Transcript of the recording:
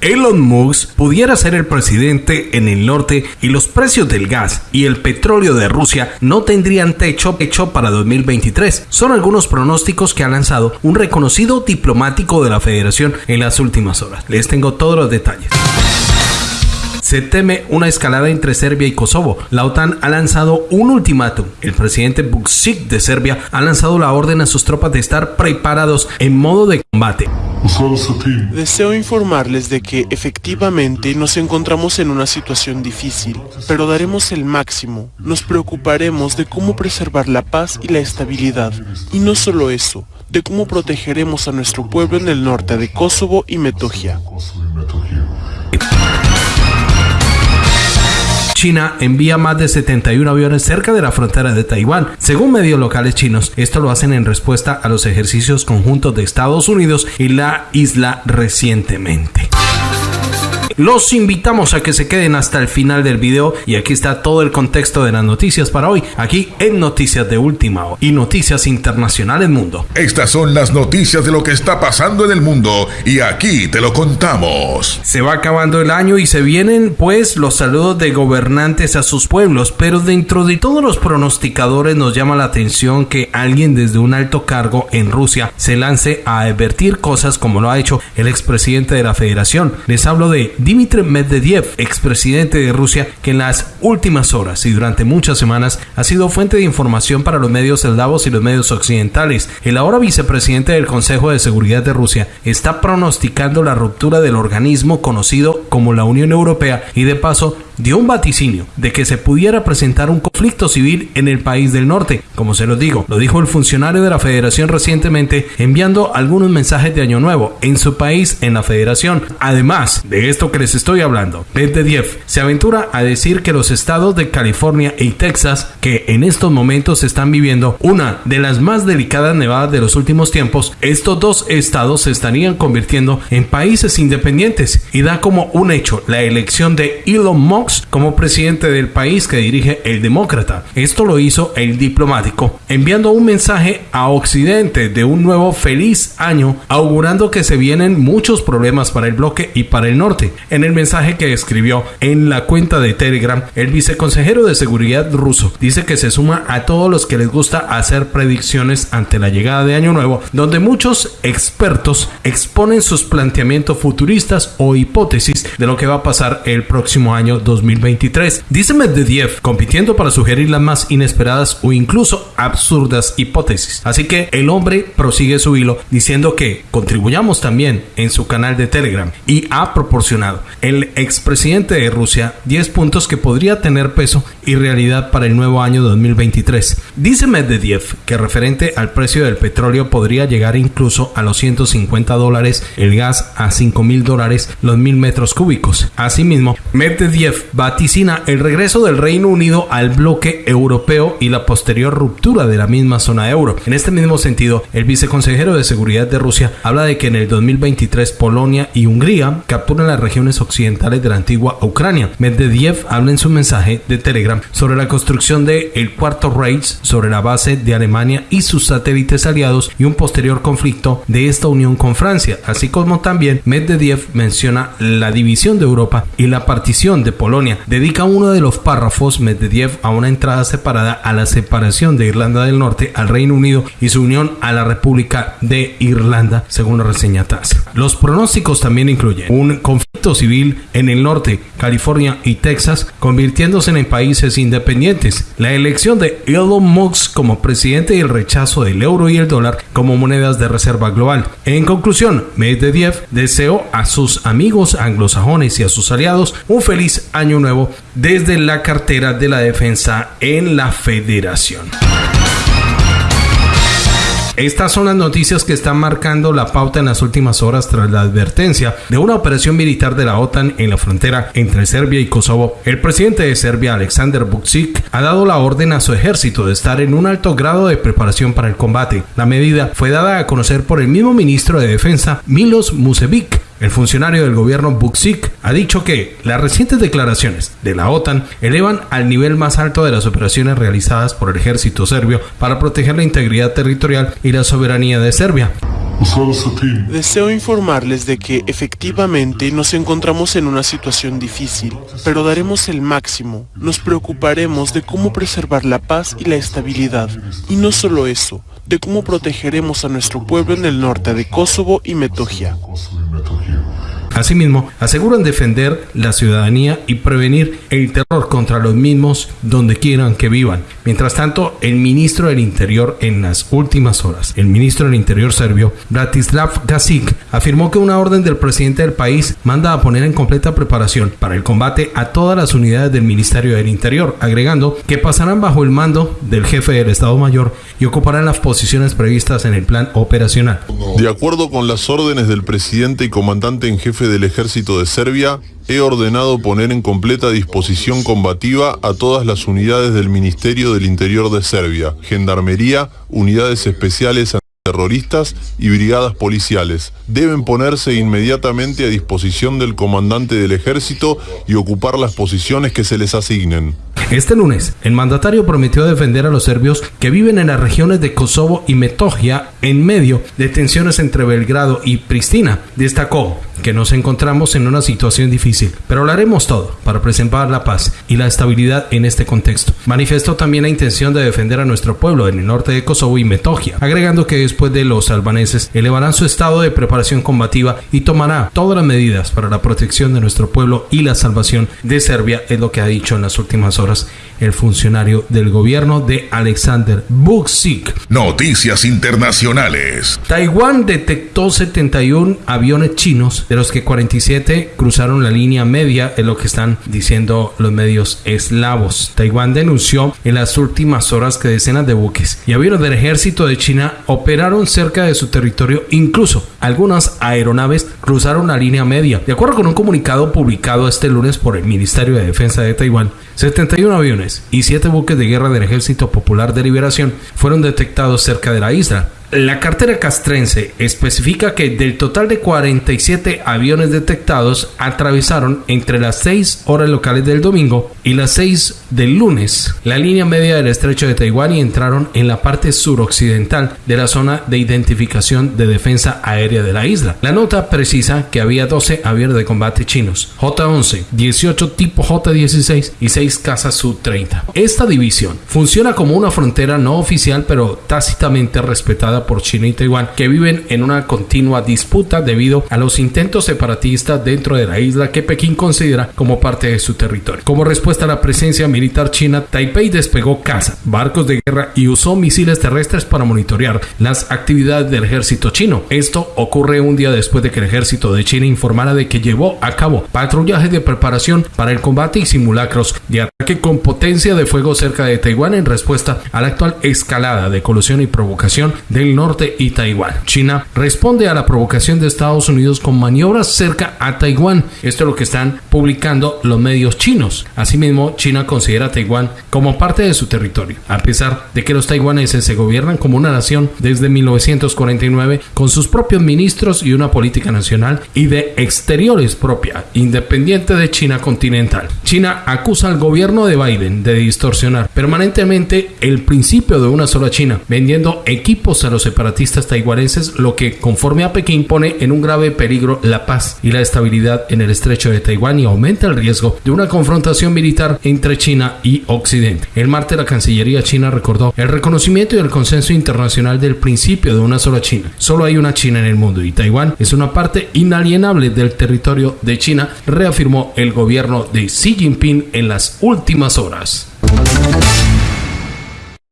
Elon Musk pudiera ser el presidente en el norte y los precios del gas y el petróleo de Rusia no tendrían techo para 2023. Son algunos pronósticos que ha lanzado un reconocido diplomático de la federación en las últimas horas. Les tengo todos los detalles. Se teme una escalada entre Serbia y Kosovo. La OTAN ha lanzado un ultimátum. El presidente Vučić de Serbia ha lanzado la orden a sus tropas de estar preparados en modo de combate. Deseo informarles de que efectivamente nos encontramos en una situación difícil, pero daremos el máximo. Nos preocuparemos de cómo preservar la paz y la estabilidad. Y no solo eso, de cómo protegeremos a nuestro pueblo en el norte de Kosovo y Metohija. China envía más de 71 aviones cerca de la frontera de Taiwán. Según medios locales chinos, esto lo hacen en respuesta a los ejercicios conjuntos de Estados Unidos y la isla recientemente. Los invitamos a que se queden hasta el final del video y aquí está todo el contexto de las noticias para hoy, aquí en Noticias de Última Hora y Noticias Internacionales Mundo. Estas son las noticias de lo que está pasando en el mundo y aquí te lo contamos. Se va acabando el año y se vienen pues los saludos de gobernantes a sus pueblos, pero dentro de todos los pronosticadores nos llama la atención que alguien desde un alto cargo en Rusia se lance a advertir cosas como lo ha hecho el expresidente de la federación. Les hablo de Dmitry Medvedev, expresidente de Rusia, que en las últimas horas y durante muchas semanas ha sido fuente de información para los medios eldavos y los medios occidentales. El ahora vicepresidente del Consejo de Seguridad de Rusia está pronosticando la ruptura del organismo conocido como la Unión Europea y de paso dio un vaticinio de que se pudiera presentar un conflicto civil en el país del norte. Como se lo digo, lo dijo el funcionario de la federación recientemente enviando algunos mensajes de Año Nuevo en su país en la federación. Además de esto que les estoy hablando, Medvedev se aventura a decir que los estados de California y Texas, que en estos momentos están viviendo una de las más delicadas nevadas de los últimos tiempos, estos dos estados se estarían convirtiendo en países independientes y da como un hecho la elección de Elon Musk como presidente del país que dirige el demócrata. Esto lo hizo el diplomático, enviando un mensaje a Occidente de un nuevo feliz año, augurando que se vienen muchos problemas para el bloque y para el norte. En el mensaje que escribió en la cuenta de Telegram, el viceconsejero de seguridad ruso dice que se suma a todos los que les gusta hacer predicciones ante la llegada de Año Nuevo, donde muchos expertos exponen sus planteamientos futuristas o hipótesis de lo que va a pasar el próximo año 2023. Dice Medvedev, compitiendo para sugerir las más inesperadas o incluso absurdas hipótesis. Así que el hombre prosigue su hilo diciendo que contribuyamos también en su canal de Telegram y ha proporcionado el expresidente de Rusia 10 puntos que podría tener peso y realidad para el nuevo año 2023. Dice Medvedev que referente al precio del petróleo podría llegar incluso a los 150 dólares, el gas a 5 mil dólares los mil metros cúbicos. Asimismo, Medvedev vaticina el regreso del Reino Unido al bloque europeo y la posterior ruptura de la misma zona euro. En este mismo sentido, el viceconsejero de Seguridad de Rusia habla de que en el 2023 Polonia y Hungría capturan las regiones occidentales de la antigua Ucrania. Medvedev habla en su mensaje de Telegram sobre la construcción de el cuarto Reich sobre la base de Alemania y sus satélites aliados y un posterior conflicto de esta unión con Francia, así como también Medvedev menciona la división de Europa y la partición de Polonia. Dedica uno de los párrafos Medvedev a una entrada separada a la separación de Irlanda del Norte al Reino Unido y su unión a la República de Irlanda, según la reseña TAS. Los pronósticos también incluyen un conflicto civil en el norte, California y Texas, convirtiéndose en países independientes, la elección de Elon Musk como presidente y el rechazo del euro y el dólar como monedas de reserva global. En conclusión, Medvedev deseó a sus amigos anglosajones y a sus aliados un feliz año nuevo desde la cartera de la defensa en la federación. Estas son las noticias que están marcando la pauta en las últimas horas tras la advertencia de una operación militar de la OTAN en la frontera entre Serbia y Kosovo. El presidente de Serbia, Alexander Vučić, ha dado la orden a su ejército de estar en un alto grado de preparación para el combate. La medida fue dada a conocer por el mismo ministro de Defensa, Milos Musevic, el funcionario del gobierno Buksik ha dicho que las recientes declaraciones de la OTAN elevan al nivel más alto de las operaciones realizadas por el ejército serbio para proteger la integridad territorial y la soberanía de Serbia. Deseo informarles de que efectivamente nos encontramos en una situación difícil, pero daremos el máximo. Nos preocuparemos de cómo preservar la paz y la estabilidad. Y no solo eso, de cómo protegeremos a nuestro pueblo en el norte de Kosovo y Metogia. metal here. Asimismo, aseguran defender la ciudadanía y prevenir el terror contra los mismos donde quieran que vivan. Mientras tanto, el ministro del Interior en las últimas horas, el ministro del Interior serbio, Bratislav Gazic, afirmó que una orden del presidente del país manda a poner en completa preparación para el combate a todas las unidades del Ministerio del Interior, agregando que pasarán bajo el mando del jefe del Estado Mayor y ocuparán las posiciones previstas en el plan operacional. De acuerdo con las órdenes del presidente y comandante en jefe del ejército de Serbia, he ordenado poner en completa disposición combativa a todas las unidades del Ministerio del Interior de Serbia, Gendarmería, unidades especiales terroristas y brigadas policiales. Deben ponerse inmediatamente a disposición del comandante del ejército y ocupar las posiciones que se les asignen. Este lunes, el mandatario prometió defender a los serbios que viven en las regiones de Kosovo y Metogia en medio de tensiones entre Belgrado y Pristina. Destacó que nos encontramos en una situación difícil, pero lo haremos todo para preservar la paz y la estabilidad en este contexto. Manifestó también la intención de defender a nuestro pueblo en el norte de Kosovo y Metogia, agregando que después de los albaneses elevarán su estado de preparación combativa y tomará todas las medidas para la protección de nuestro pueblo y la salvación de Serbia, es lo que ha dicho en las últimas horas el funcionario del gobierno de Alexander Vucic. Noticias internacionales. Taiwán detectó 71 aviones chinos, de los que 47 cruzaron la línea media, es lo que están diciendo los medios eslavos. Taiwán denunció en las últimas horas que decenas de buques y aviones del ejército de China operaron cerca de su territorio, incluso algunas aeronaves cruzaron la línea media. De acuerdo con un comunicado publicado este lunes por el Ministerio de Defensa de Taiwán, 71 aviones y 7 buques de guerra del Ejército Popular de Liberación fueron detectados cerca de la isla. La cartera castrense especifica que del total de 47 aviones detectados atravesaron entre las 6 horas locales del domingo y las 6 del lunes la línea media del estrecho de Taiwán y entraron en la parte suroccidental de la zona de identificación de defensa aérea de la isla. La nota precisa que había 12 aviones de combate chinos, J-11, 18 tipo J-16 y 6 cazas Su-30. Esta división funciona como una frontera no oficial pero tácitamente respetada por China y Taiwán, que viven en una continua disputa debido a los intentos separatistas dentro de la isla que Pekín considera como parte de su territorio. Como respuesta a la presencia militar china, Taipei despegó cazas, barcos de guerra y usó misiles terrestres para monitorear las actividades del ejército chino. Esto ocurre un día después de que el ejército de China informara de que llevó a cabo patrullaje de preparación para el combate y simulacros de ataque con potencia de fuego cerca de Taiwán en respuesta a la actual escalada de colusión y provocación del norte y Taiwán. China responde a la provocación de Estados Unidos con maniobras cerca a Taiwán. Esto es lo que están publicando los medios chinos. Asimismo, China considera a Taiwán como parte de su territorio, a pesar de que los taiwaneses se gobiernan como una nación desde 1949 con sus propios ministros y una política nacional y de exteriores propia, independiente de China continental. China acusa al gobierno de Biden de distorsionar permanentemente el principio de una sola China, vendiendo equipos a separatistas taiwaneses, lo que, conforme a Pekín, pone en un grave peligro la paz y la estabilidad en el estrecho de Taiwán y aumenta el riesgo de una confrontación militar entre China y Occidente. El martes la Cancillería china recordó el reconocimiento y el consenso internacional del principio de una sola China. Solo hay una China en el mundo y Taiwán es una parte inalienable del territorio de China, reafirmó el gobierno de Xi Jinping en las últimas horas.